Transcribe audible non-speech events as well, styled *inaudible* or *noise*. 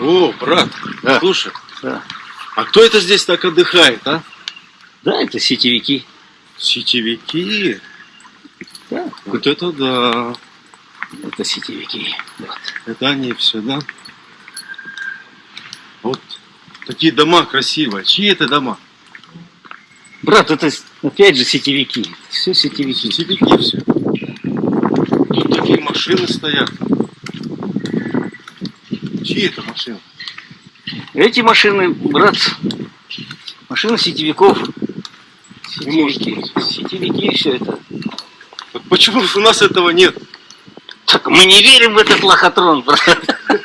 О, брат, Да. слушай, Да. а кто это здесь так отдыхает, а? Да, это сетевики. Сетевики. Да, Вот это да. это сетевики. Вот. Это они все, да? Вот такие дома красивые. Чьи это дома? Брат, это опять же сетевики. Все сетевики. Сетевики все. Тут такие машины стоят. Чьи это машины? Эти машины, брат, машины сетевиков. Сетевики. Сетевики все это. Вот почему у нас этого нет? Так мы не верим в этот лохотрон, брат. *laughs*